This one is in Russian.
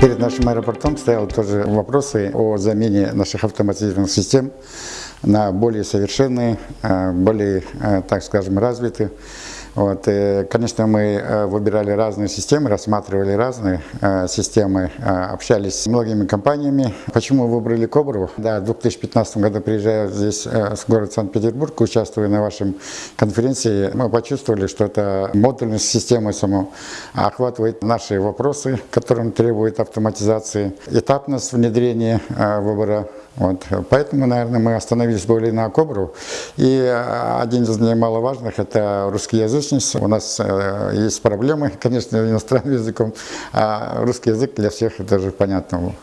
Перед нашим аэропортом стояли тоже вопросы о замене наших автоматизированных систем на более совершенные, э, более, э, так скажем, развитые. Вот, и, конечно, мы э, выбирали разные системы, рассматривали разные э, системы, э, общались с многими компаниями. Почему выбрали Кобру? Да, в 2015 году приезжая здесь, э, с города Санкт-Петербург, участвуя на вашем конференции, мы почувствовали, что это модульность системы само охватывает наши вопросы, которым требует автоматизации, этапность внедрения э, выбора вот. Поэтому, наверное, мы остановились более на Кобру. И э, один из немаловажных – это русскоязычность. У нас э, есть проблемы, конечно, иностранным языком, а русский язык для всех это же понятно.